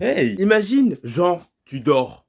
Hey, imagine, genre, tu dors.